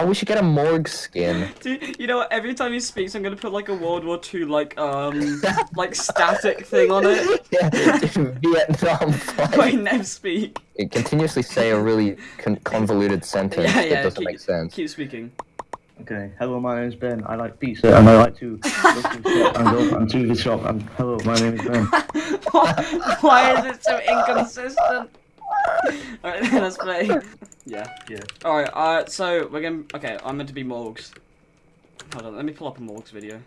Oh, we should get a morgue skin. Dude, you know what? Every time he speaks, I'm gonna put like a World War II like um like static thing on it. yeah, Vietnam fight. Wait, never speak. It continuously say a really con convoluted sentence Yeah, yeah. that doesn't keep, make sense. Keep speaking. Okay, hello, my name is Ben. I like pizza and I like to go to the and go and to the shop and hello, my name is Ben. why, why is it so inconsistent? Alright, let's play. Yeah. Yeah. Alright, uh, so we're gonna. Okay, I'm meant to be Morgs. Hold on, let me pull up a Morgs video.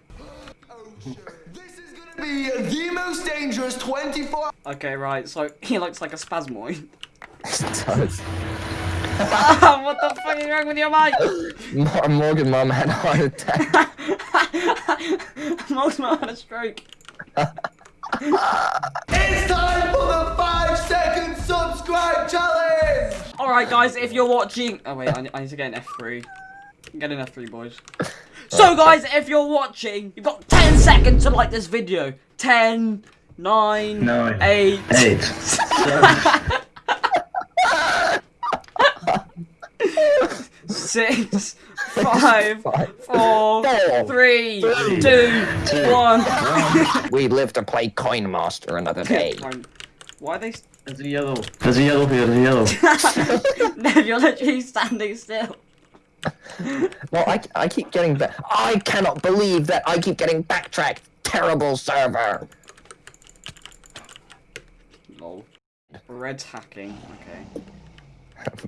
Oh, This is gonna be the most dangerous 24 Okay, right, so he looks like a spasmoid. It does. Ah, what the fuck is wrong with your mic? Mor- Morgan mom had a heart attack. Morgs might have had a stroke. It's time for the 5 second subscribe challenge! Alright, guys, if you're watching. Oh, wait, I need, I need to get an F3. Get an F3, boys. So, guys, if you're watching, you've got 10 seconds to like this video. 10, 9, Nine, 8. Eight. Six, five, Five, four, four, three, three, two, two, one. we live to play Coin Master another day. Fine. Why are they? s- There's a yellow. There's a yellow here, there's a yellow. Neb, you're literally standing still. Well, I, I keep getting back. I cannot believe that I keep getting backtracked. Terrible server. Lol. Red's hacking. Okay.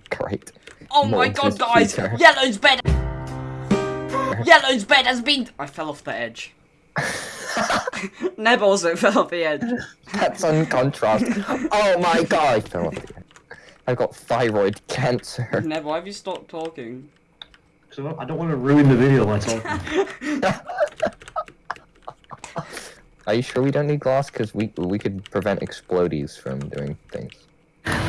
Great. Oh my god, guys! cheater. Yellow's bed. Yellow's bed has been. I fell off the edge. Neb also fell off the edge. That's on contrast. oh my god. I fell off the edge. I've got thyroid cancer. Neb, why have you stopped talking? So I don't want to ruin the video by talking. Are you sure we don't need glass? Because we we could prevent explodies from doing things.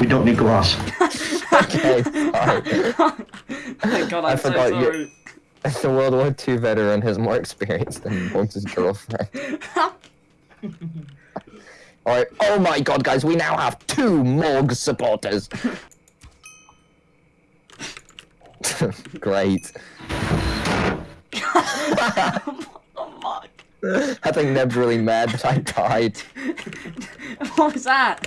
We don't need glass. Okay, sorry. Thank God, I'm I so forgot you- sorry. the World War II veteran has more experience than Morgs' girlfriend. Alright, oh my god, guys, we now have two Morgs supporters! Great. I think Neb's really mad that I died. What was that?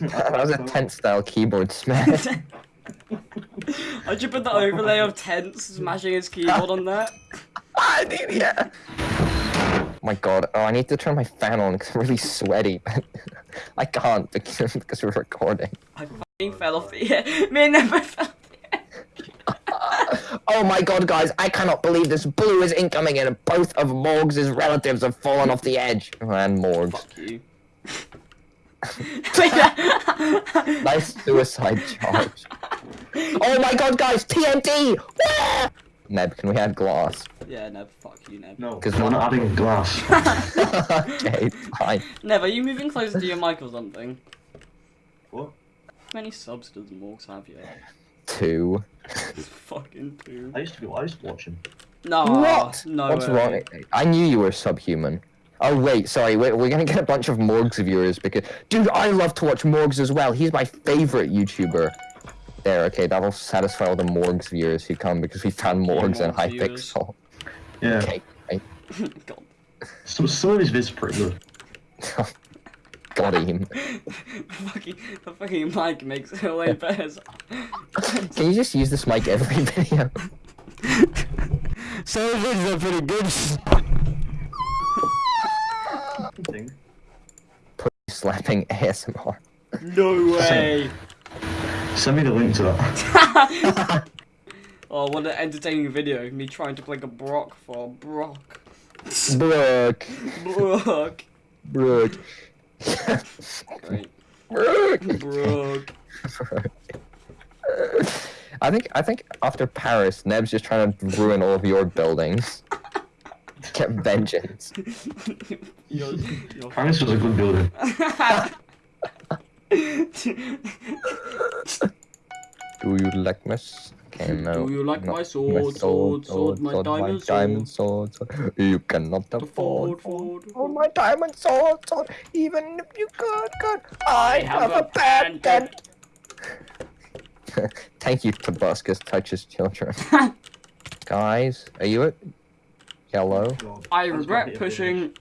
That was a tent style keyboard smash. How'd you put the overlay of tents smashing his keyboard on that? I did, yeah. my god, oh, I need to turn my fan on because I'm really sweaty, but I can't because, because we're recording. I fucking fell off the air. Me and never fell off the air. Oh my god, guys, I cannot believe this blue is incoming and both of Morgs' relatives have fallen off the edge. And Morgs. Fuck you. Nice suicide charge. Oh my god, guys, TNT! Wah! Neb, can we add glass? yeah, Neb, fuck you, Neb. No, 'Cause because we're not adding glass. okay, fine. Neb, are you moving closer to your mic or something? What? How many subs does Morgs have yet? Two. fucking two. I used to be. I used to watch him. No. what? No What's way. wrong? I knew you were subhuman. Oh wait, sorry, wait, we're gonna get a bunch of Morgs viewers because, dude, I love to watch Morgs as well. He's my favorite YouTuber. There, okay, that'll satisfy all the Morgs viewers who come because we found Morgs and Morgs viewers. Hypixel. Yeah. Okay, right. God. Some some of his vids are pretty good. got him. The fucking, the fucking mic makes it way better. Can you just use this mic every video? So vids are pretty good. Thing. Slapping ASMR. No way. Send me the link to that. Oh, what an entertaining video. Me trying to play a Brock for Brock. Brock. Brooke. Right. Brooke. Brock. I think I think after Paris, Neb's just trying to ruin all of your buildings. Get vengeance. You're, you're Paris was a good building. Do you like this? Okay, no. Do you like not- my sword, sword, sword, my diamond sword? diamond sword, sword. You cannot afford. Ford, Ford. Oh, my diamond sword, sword. Even if you could, could. I have a bad bad dent. Thank you, Tobuscus touches children. Guys, are you at yellow? God. I regret pushing.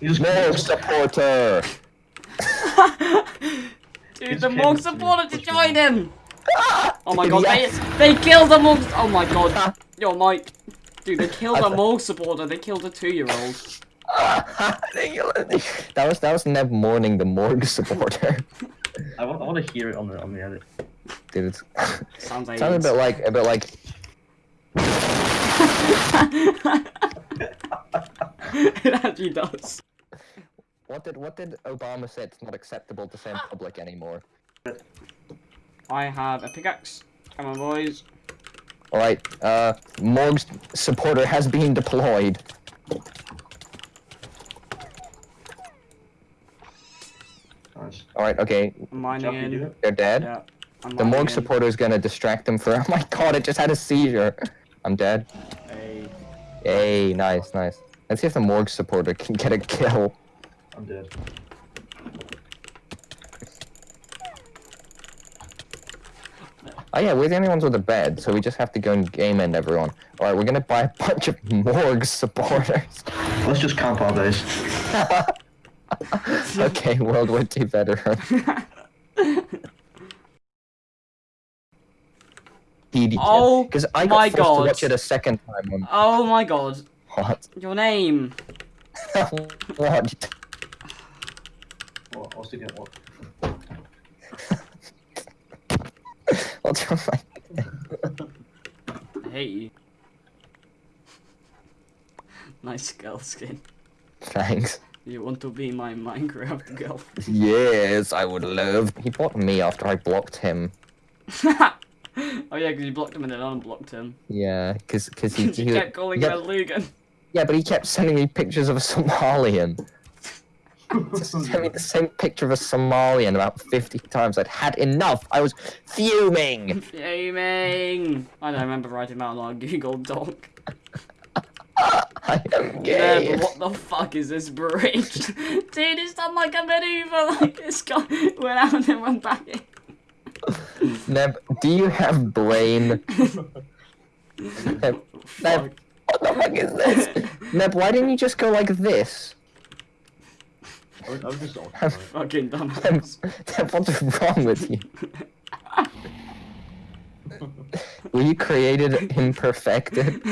He No supporter. Dude, the came Morg to supported to join him! Oh my god, Yes. they, they killed the Morg. Oh my god. Ah. Yo, Mike. Dude, they killed I a th- Morg supporter, they killed a two year old. that was that was Neb mourning the morgue supporter. I want, I want to hear it on the on the edit. Dude, it's Sounds like sounds a bit like a bit like it actually does. What did what did Obama say? It's not acceptable to say in public anymore. I have a pickaxe. Come on, boys. All right, uh, Morg's supporter has been deployed. Nice. All right, okay, mining Jeff, in. they're dead. Yeah. The Morg in. supporter is gonna distract them for. Oh my god! It just had a seizure. I'm dead. Hey. Yay! Nice, nice. Let's see if the Morg supporter can get a kill. I'm dead. Oh yeah, we're the only ones with a bed, so we just have to go and game end everyone. All right, we're gonna buy a bunch of Morg supporters. Let's just camp our base. okay, World War II veteran. Oh because I got my forced God. to watch it a second time on oh my god. what? Your name. what? What? What's the get? What? What's your like? I hate you. Nice girl skin. Thanks. You want to be my Minecraft girl? Yes, I would love. He blocked me after I blocked him. oh yeah, because you blocked him and then unblocked him. Yeah, because because he, you he kept calling he him a kept- Lugan. Yeah, but he kept sending me pictures of a Somalian. Just sent me the same picture of a Somalian about 50 times. I'd had enough. I was fuming. Fuming. I don't remember writing that on our Google Doc. I am Yeah, but what the fuck is this bridge? Dude, it's done like a maneuver. Like it's gone, went out and then went back in. Neb, do you have brain? Neb, Fuck. Neb, what the fuck is this? Neb, why didn't you just go like this? I was, I was just on. Have- Fucking Neb, dumbass. Neb, what's wrong with you? Were you created imperfected?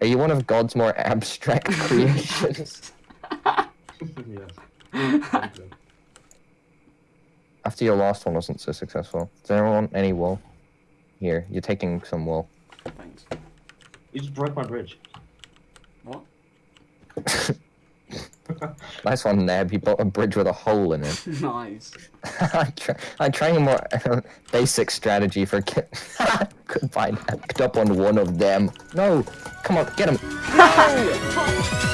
Are you one of God's more abstract creations? yes. After your last one wasn't so successful, does anyone want any wool? Here, you're taking some wool. Thanks. You just broke my bridge. What? nice one, Neb. You built a bridge with a hole in it. Nice. I'm, try- trying a more basic strategy for get. Goodbye. Picked up on one of them. No, come on, get him. No!